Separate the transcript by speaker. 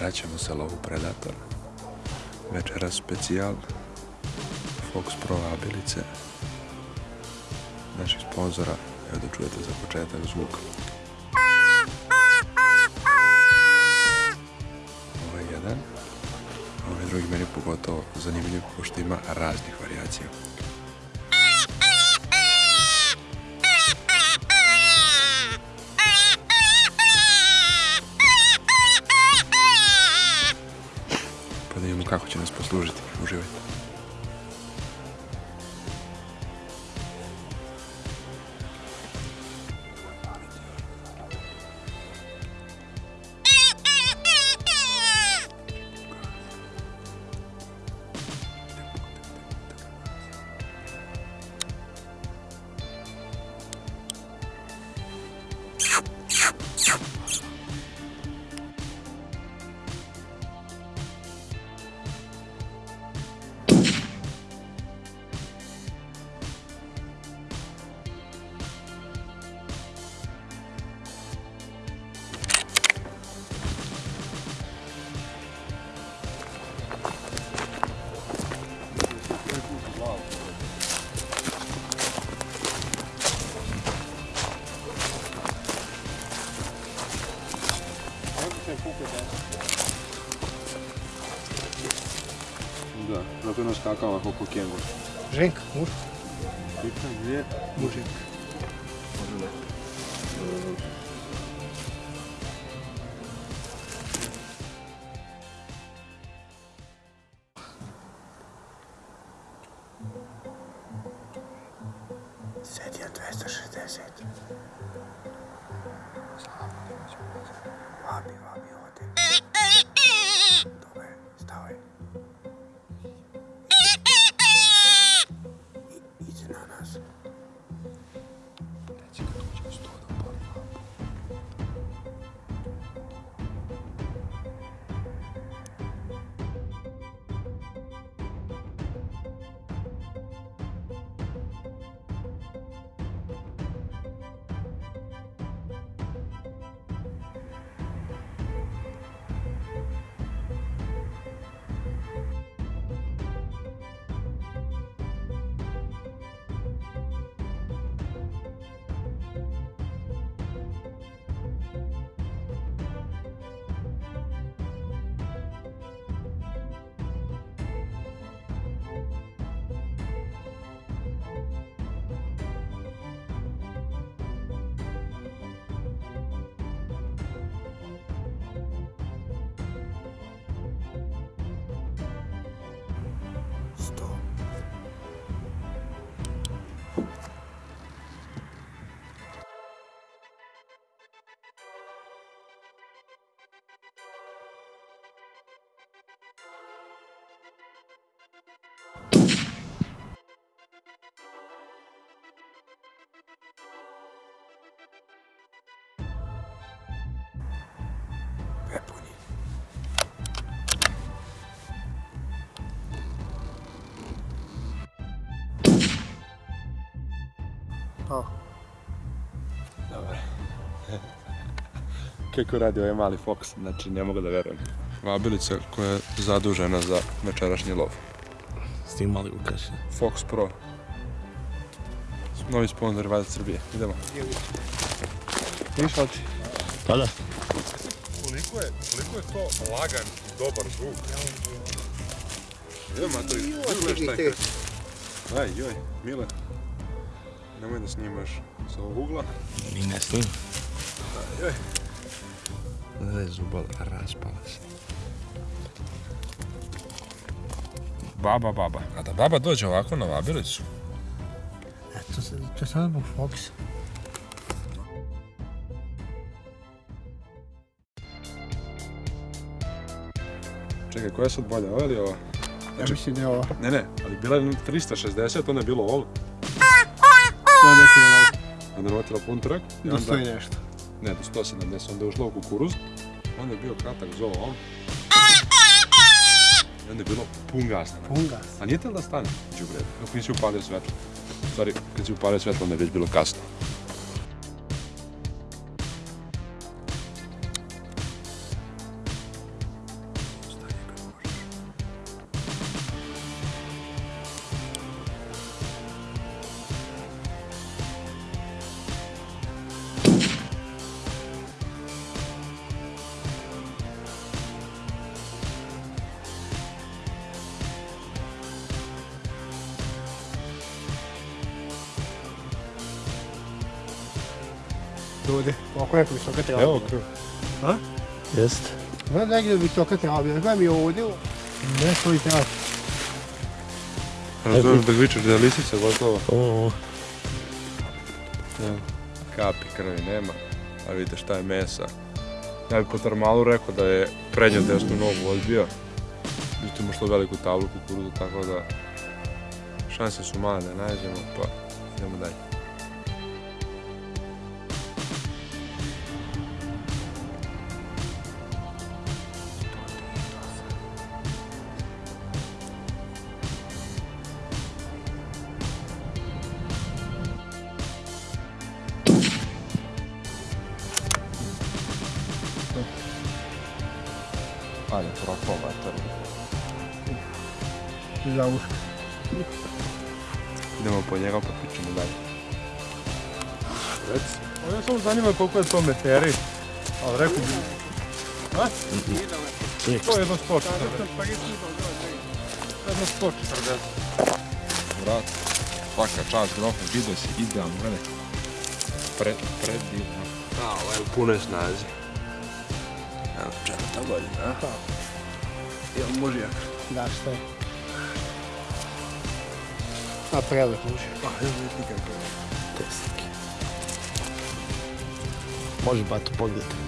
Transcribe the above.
Speaker 1: Vraćamo se lovu Predator. Večera specijal. Fox Pro abilice. Naših sponzora. Evo da čujete za početak zvuk. Ovo je jedan. Ovaj drugi meni pogotovo zanimljiv, pošto ima raznih varijacija. Pa da vidimo kako će nas Да, на până și cacao cu kengur.
Speaker 2: Женька, муж.
Speaker 1: Это где
Speaker 2: мужик? Седя 260. A,
Speaker 1: Dobar. Kako radi ovaj mali Fox, znači ne mogu da verujem. Vabilica koja je zadužena za večerašnji lov.
Speaker 2: snimali ukaže.
Speaker 1: Fox Pro. Novi sponsor Valjda Srbije. Idemo. Viš oči?
Speaker 2: Pa da.
Speaker 1: Koliko je, koliko je to lagan i dobar zvuk. Idemo, Matori, pogledaj šta je. Aj, joj, Mile. Nemoj da snimaš sa ovog ugla.
Speaker 2: Ni ne snimam.
Speaker 1: Joj.
Speaker 2: Da je zubala, raspala se.
Speaker 1: Baba, baba. A da baba dođe ovako na vabilicu,
Speaker 2: Eto, se- to je samo zbog Foxa.
Speaker 1: Čekaj, koja je sad bolja, ova ili ova?
Speaker 2: Ja mislim da je ovo.
Speaker 1: Ne, ne, ali bila je na 360, onda je bilo ovo.
Speaker 2: Je neki je
Speaker 1: Onda je navatila pun trak. i
Speaker 2: Do
Speaker 1: onda-
Speaker 2: sto i nešto.
Speaker 1: Ne, do 170, onda je ušla u kukuruz. Onda je bio kratak zov on. I onda je bilo pun gas
Speaker 2: Pun gas.
Speaker 1: A nije tel da stane, đubre, dok nisi upalio svetlo. U stvari, kad si upalio svetlo, onda je već bilo kasno.
Speaker 3: Ovdje, oko nekog visoka trava.
Speaker 1: Evo krv.
Speaker 2: Jest.
Speaker 3: Znaš da je negdje visoka trava, gledaj mi ovdje, ne stoji trava.
Speaker 1: Razumem da vičeš da je lisica gotovo.
Speaker 2: O,
Speaker 1: Evo, Kapi krvi nema, a vidite šta je mesa. Ja bi po termalu rekao da je prednju desnu nogu odbio. Međutim, što veliku tablu kukuruzu, tako da šanse su male da je nađemo, pa idemo dalje. Ajde, propao mater.
Speaker 3: Za uško.
Speaker 1: Idemo po njega pa pričamo dalje. Reci. Ovo samo zanima koliko je to meteri. Ali rekao bi... A? To je jedno 140. Jedno 140. Vrat. Svaka čast, grofa, vidio si, idealno, gledaj. Pred, predivno.
Speaker 2: a ovo je u punoj snazi. Evo, četvrta godina, a? Jel može jak?
Speaker 3: Da, što je. A prelep muž.
Speaker 1: Pa, evo vidi kako je.
Speaker 2: Teslike. Može bato pogledati.